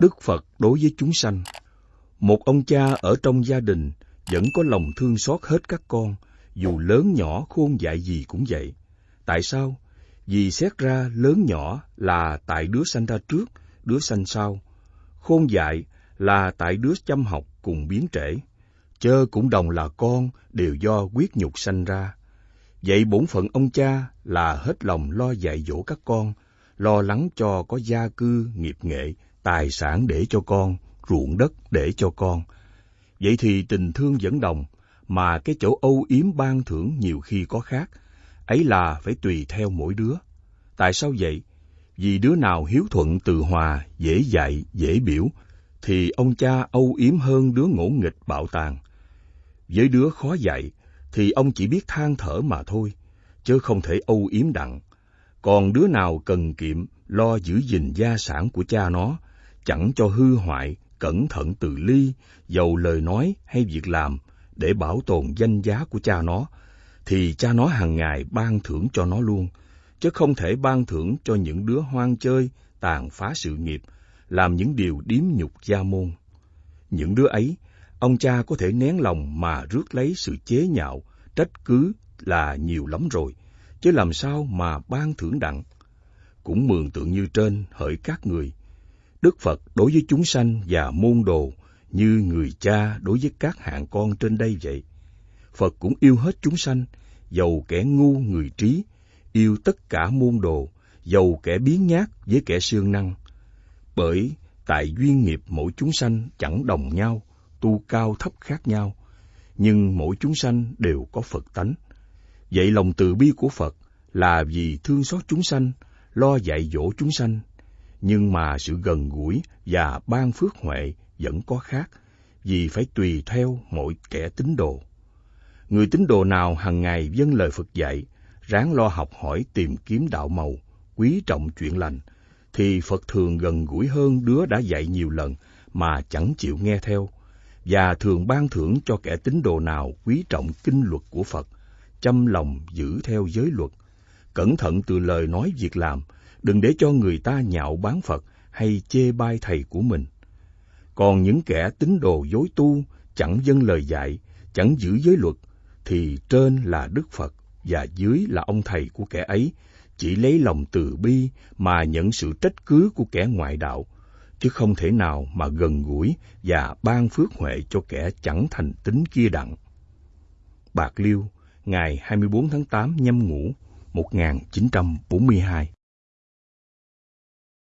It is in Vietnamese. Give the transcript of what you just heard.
Đức Phật đối với chúng sanh Một ông cha ở trong gia đình vẫn có lòng thương xót hết các con, dù lớn nhỏ khôn dại gì cũng vậy. Tại sao? Vì xét ra lớn nhỏ là tại đứa sanh ra trước, đứa sanh sau. Khôn dại là tại đứa chăm học cùng biến trễ. Chơ cũng đồng là con đều do quyết nhục sanh ra. Vậy bổn phận ông cha là hết lòng lo dạy dỗ các con, lo lắng cho có gia cư, nghiệp nghệ, tài sản để cho con, ruộng đất để cho con. Vậy thì tình thương vẫn đồng, mà cái chỗ âu yếm ban thưởng nhiều khi có khác, ấy là phải tùy theo mỗi đứa. Tại sao vậy? Vì đứa nào hiếu thuận từ hòa, dễ dạy, dễ biểu, thì ông cha âu yếm hơn đứa ngỗ nghịch bạo tàn. Với đứa khó dạy, thì ông chỉ biết than thở mà thôi, chứ không thể âu yếm đặng. Còn đứa nào cần kiệm, lo giữ gìn gia sản của cha nó, chẳng cho hư hoại, cẩn thận từ ly, dầu lời nói hay việc làm, để bảo tồn danh giá của cha nó, thì cha nó hàng ngày ban thưởng cho nó luôn, chứ không thể ban thưởng cho những đứa hoang chơi, tàn phá sự nghiệp, làm những điều điếm nhục gia môn. Những đứa ấy, ông cha có thể nén lòng mà rước lấy sự chế nhạo, trách cứ là nhiều lắm rồi, chứ làm sao mà ban thưởng đặng. Cũng mường tượng như trên hỡi các người, Đức Phật đối với chúng sanh và môn đồ như người cha đối với các hạng con trên đây vậy. Phật cũng yêu hết chúng sanh, dầu kẻ ngu người trí, yêu tất cả môn đồ, dầu kẻ biến nhát với kẻ siêng năng. Bởi tại duyên nghiệp mỗi chúng sanh chẳng đồng nhau, tu cao thấp khác nhau, nhưng mỗi chúng sanh đều có Phật tánh. Vậy lòng từ bi của Phật là vì thương xót chúng sanh, lo dạy dỗ chúng sanh, nhưng mà sự gần gũi và ban phước huệ vẫn có khác, vì phải tùy theo mỗi kẻ tín đồ. Người tín đồ nào hằng ngày dâng lời Phật dạy, ráng lo học hỏi tìm kiếm đạo màu, quý trọng chuyện lành, thì Phật thường gần gũi hơn đứa đã dạy nhiều lần mà chẳng chịu nghe theo, và thường ban thưởng cho kẻ tín đồ nào quý trọng kinh luật của Phật, chăm lòng giữ theo giới luật, cẩn thận từ lời nói việc làm, đừng để cho người ta nhạo bán Phật hay chê bai thầy của mình. Còn những kẻ tín đồ dối tu, chẳng dâng lời dạy, chẳng giữ giới luật, thì trên là Đức Phật và dưới là ông thầy của kẻ ấy, chỉ lấy lòng từ bi mà nhận sự trách cứ của kẻ ngoại đạo, chứ không thể nào mà gần gũi và ban phước huệ cho kẻ chẳng thành tính kia đặng. Bạc Liêu, ngày 24 tháng 8 nhâm ngũ 1942